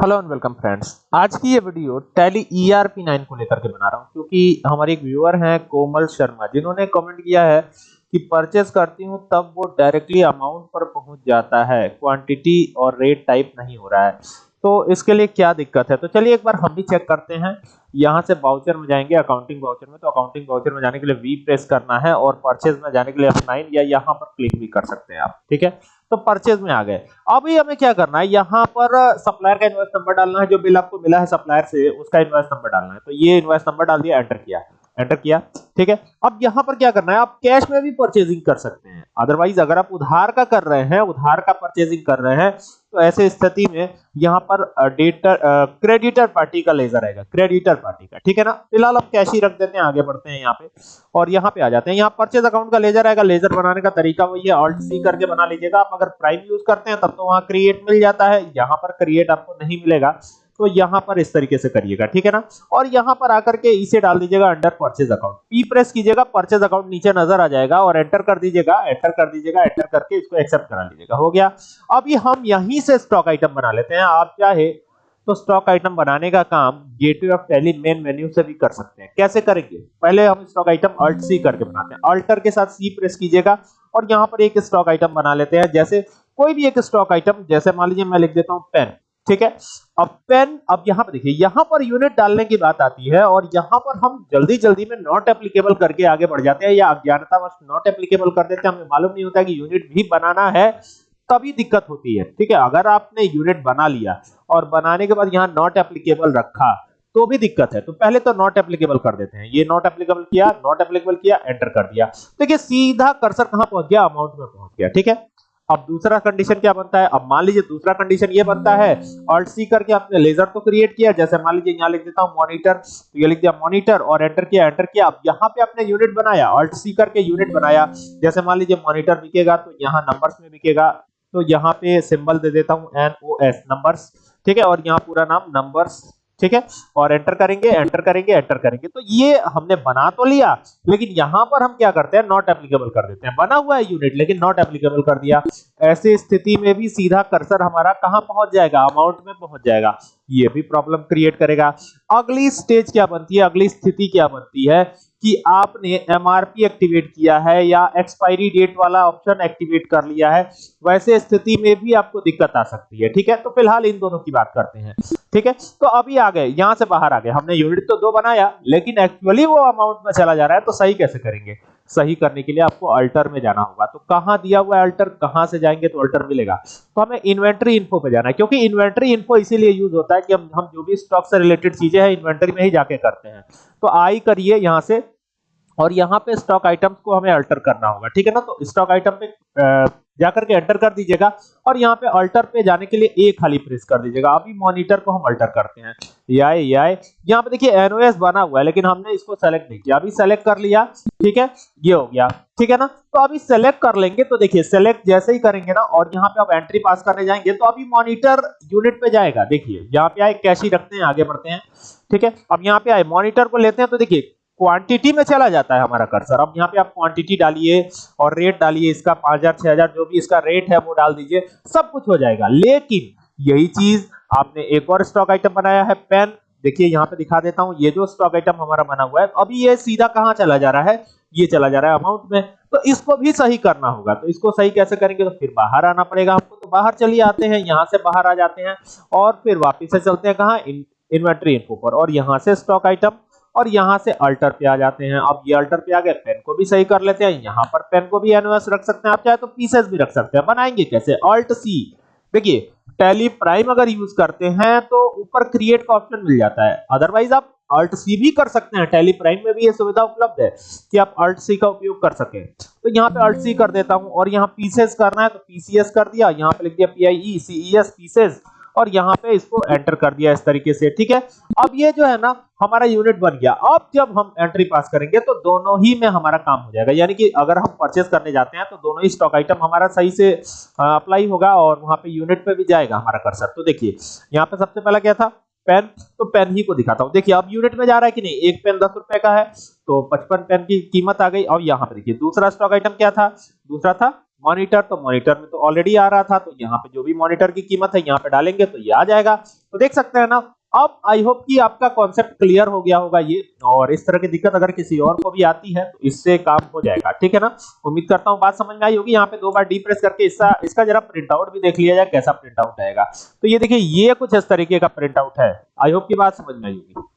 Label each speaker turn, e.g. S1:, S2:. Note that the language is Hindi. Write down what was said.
S1: हेलो एंड वेलकम फ्रेंड्स आज की ये वीडियो टैली ईआरपी 9 को लेकर के बना रहा हूँ, क्योंकि हमारे एक व्यूअर हैं कोमल शर्मा, जिन्होंने कमेंट किया है कि परचेस करती हूँ, तब वो डायरेक्टली अमाउंट पर पहुँच जाता है। क्वांटिटी और रेट टाइप नहीं हो रहा है। तो इसके लिए क्या दिक्कत है? तो चलिए एक बार हम भी चेक करते हैं। यहाँ से बाउचर में जाएँगे अकाउंटिंग बाउचर में तो अकाउंटिंग बाउचर में जाने के लिए वी प्रेस करना है और परचेज में जाने के लिए F9 या यहाँ पर क्लिक भी कर सकते हैं आप, ठीक है? तो परचेज में आ गए। अभी हमें क्या करना है? यहाँ पर सप्लायर का इनवॉइस नंबर डालना है। जो बिल आपको मिला है सप्लायर से, उसका इनवॉइस नंबर डालना है। तो ये इनवॉइस नंबर डाल दिया एंटर किया। एंटर किया, ठीक है? अब यहाँ पर क्या करना है? आप कैश में भी परचेजिंग कर सकते हैं। अदरवाइज़ अगर आप उधार का कर रहे हैं, उधार का परचेजिंग कर रहे हैं तो ऐसे स्थिति में यहाँ पर डेटर क्रेडिटर पार्टी का लेजर आएगा, क्रेडिटर पार्टी का, ठीक है ना? फ़िलहाल आप कैश ही रख देते हैं, आगे बढ़ते हैं यहाँ पे, और यहाँ पे आ जाते हैं। यहाँ परचेज अकाउंट का लेजर आएगा, लेजर बनाने का तरीका वही है ऑल्ट सी करके बना लीजिएगा। आप अगर प्राइम यूज़ करते हैं, तब तो वहाँ क्रिएट मिल जाता है, यहाँ पर क्रिएट आपको नहीं मिलेगा। तो यहाँ पर इस तरीके से करिएगा, ठीक है ना? और यहाँ पर आकर के इसे डाल दीजिएगा under purchase account P press कीजिएगा परचेज अकाउंट नीचे नज़र आ जाएगा और एंटर कर दीजिएगा एंटर कर दीजिएगा एंटर करके इसको एक्सेप्ट करा लीजिएगा, हो गया? अभी हम यहीं से स्टॉक आइटम बना लेते हैं। आप चाहे तो स्टॉक आइटम बनाने का काम gateway of Tally main menu से भी कर सकते हैं। कैसे करेंगे? पहले हम स्टॉक आइटम अल्ट सी करके बनाते हैं। अल्टर के साथ सी प्रेस कीजिएगा और यहाँ पर एक स्टॉक आइटम बना लेते हैं। जैसे कोई भी एक स्टॉक आइटम जैसे मान लीजिए मैं लिख देता हूँ पेन ठीक है? अब पेन अब यहाँ पर देखिए, यहाँ पर यूनिट डालने की बात आती है और यहाँ पर हम जल्दी जल्दी में नॉट एप्लीकेबल करके आगे बढ़ जाते हैं या अज्ञानतावश नॉट एप्लीकेबल कर देते हैं। हमें मालूम नहीं होता कि यूनिट भी बनाना है, तभी दिक्कत होती है। ठीक है? अगर आपने यूनिट बना लिया और बनाने के बाद यहाँ नॉट एप्लीकेबल रखा तो भी दिक्कत है। तो पहले तो नॉट एप्लीकेबल कर देते हैं। ये नॉट एप्लीकेबल किया नॉट एप्लीकेबल किया एंटर कर दिया। देखिए, सीधा कर्सर कहाँ पहुँच गया? अमाउंट में पहुँच गया। ठीक है? अब दूसरा कंडीशन क्या बनता है? अब मान लीजिए दूसरा कंडीशन ये बनता है ऑल्ट सी करके आपने लेजर तो क्रिएट किया। जैसे मान लीजिए यहाँ लिख देता हूँ मॉनिटर तो ये लिख दिया मॉनिटर और एंटर किया एंटर किया। अब यहाँ पे आपने यूनिट बनाया ऑल्ट सी करके यूनिट बनाया। जैसे मान लीजिए मॉनिटर बिकेगा तो यहाँ नंबर्स में बिकेगा। तो यहाँ पे सिंबल दे देता हूँ एन ओ एस नंबर्स ठीक है? और यहाँ पूरा नाम नंबर्स ठीक है? और एंटर करेंगे एंटर करेंगे एंटर करेंगे। तो ये हमने बना तो लिया, लेकिन यहाँ पर हम क्या करते हैं? नॉट एप्लीकेबल कर देते हैं। बना हुआ है यूनिट लेकिन नॉट एप्लीकेबल कर दिया। ऐसी स्थिति में भी सीधा कर्सर हमारा कहाँ पहुँच जाएगा? अमाउंट में पहुँच जाएगा। ये भी प्रॉब्लम क्रिएट करेगा। अगली स्टेज क्या बनती है? अगली स्थिति क्या बनती है? कि आपने एमआरपी एक्टिवेट किया है या एक्सपायरी डेट वाला ऑप्शन एक्टिवेट कर लिया है, वैसे स्थिति में भी आपको दिक्कत आ सकती है। ठीक है? तो फ़िलहाल इन दोनों की बात करते हैं। ठीक है? तो अभी आ गए, यहाँ से बाहर आ गए। हमने यूनिट तो दो बनाया, लेकिन एक्चुअली वो अमाउंट में चला जा रहा है तो सही कैसे करेंगे? सही करने के लिए आपको अल्टर में जाना होगा। तो कहाँ दिया हुआ है अल्टर कहाँ से जाएँगे तो अल्टर मिलेगा? तो हमें इन्वेंटरी इन्फो पे जाना है, क्योंकि इन्वेंटरी इन्फो इसीलिए यूज़ होता है कि हम हम जो भी स्टॉक से रिलेटेड चीज़ें हैं इन्वेंटरी में ही जाके करते हैं। तो आई करिए यहाँ से, और यहाँ पे स्टॉक आइटम्स को हमें अल्टर करना होगा, ठीक है ना? तो स्टॉक आइटम पे जाकर के एंटर कर दीजिएगा और यहाँ पे अल्टर पे जाने के लिए ए खाली प्रेस कर दीजिएगा। अभी मॉनिटर को हम अल्टर करते हैं। ये ये यहाँ पे देखिए एनओएस बना हुआ है, लेकिन हमने इसको सेलेक्ट नहीं किया। अभी सेलेक्ट कर लिया, ठीक है? ये हो गया, ठीक है ना? तो अभी सेलेक्ट कर लेंगे तो देखिए सेलेक्ट जैसे ही करेंगे ना, और यहाँ पे आप एंट्री पास करने जाएँगे तो अभी मॉनिटर यूनिट पे जाएगा। देखिए, यहाँ पे आए कैश ही रखते हैं, आगे बढ़ते हैं, ठीक है? अब यहाँ पे आए मॉनिटर को लेते हैं तो देखिए क्वांटिटी में चला जाता है हमारा कर्सर अब यहाँ पे आप क्वांटिटी डालिए और रेट डालिए, इसका पाँच हज़ार, छह हज़ार, जो भी इसका रेट है वो डाल दीजिए, सब कुछ हो जाएगा। लेकिन यही चीज़ आपने एक और स्टॉक आइटम बनाया है पेन देखिए, यहाँ पे दिखा देता हूँ, ये जो स्टॉक आइटम हमारा बना हुआ है, अभी ये सीधा कहाँ चला जा रहा है? ये चला जा रहा है अमाउंट में। तो इसको भी सही करना होगा। तो इसको सही कैसे करेंगे? तो फिर बाहर आना पड़ेगा हमको। तो बाहर चलिए आते हैं, यहाँ से बाहर आ जाते हैं और फिर वापिस से चलते हैं कहा? इन्वेंट्री इन्फो पर। और यहाँ से स्टॉक आइटम और यहाँ से अल्टर पे आ जाते हैं। अब ये अल्टर पे आ गए पेन को भी सही कर लेते हैं। यहाँ पर पेन को भी एनओएस रख सकते हैं। आप चाहे तो पीसेस भी रख सकते हैं। बनाएँगे कैसे? अल्ट सी देखिए टैली प्राइम अगर यूज़ करते हैं तो ऊपर क्रिएट का ऑप्शन मिल जाता है। अदरवाइज़ आप अल्ट सी भी कर सकते हैं। टैली प्राइम में भी ये सुविधा उपलब्ध है कि आप अल्ट सी का उपयोग कर सकें। तो यहाँ पे अल्ट सी कर देता हूँ और यहाँ पीसेस करना है तो पीसीएस कर दिया। यहाँ पे लिख दिया पीआईई सीईएस पीसेस और यहाँ पे इसको एंटर कर दिया इस तरीके से, ठीक है? अब ये जो है ना, हमारा यूनिट बन गया। अब जब हम एंट्री पास करेंगे तो दोनों ही में हमारा काम हो जाएगा। यानी कि अगर हम परचेस करने जाते हैं तो दोनों ही स्टॉक आइटम हमारा सही से अप्लाई होगा और वहाँ पे यूनिट पे भी जाएगा हमारा कर्सर तो देखिए, यहाँ पे सबसे पहला क्या था? पेन तो पेन ही को दिखाता हूँ। देखिए, अब यूनिट में जा रहा है कि नहीं? एक पेन दस रुपए का है तो पचपन पेन की कीमत आ गई। अब यहाँ पे देखिए, दूसरा स्टॉक आइटम क्या था? दूसरा था मॉनिटर तो मॉनिटर में तो ऑलरेडी आ रहा था तो यहाँ पे जो भी मॉनिटर की कीमत है, यहाँ पे डालेंगे तो ये आ जाएगा। तो देख सकते हैं ना, अब आई होप कि आपका कॉन्सेप्ट क्लियर हो गया होगा ये, और इस तरह की दिक्कत अगर किसी और को भी आती है तो इससे काम हो जाएगा, ठीक है ना? उम्मीद करता हूँ बात समझ में आई होगी, यहाँ पे दो बार डी प्रेस करके इसका इसका जरा प्रिंट आउट भी देख लिया जाए, कैसा प्रिंट आउट आएगा। तो ये देखिए, ये कुछ इस तरीके का प्रिंट आउट है। आई होप की बात समझ में आई होगी।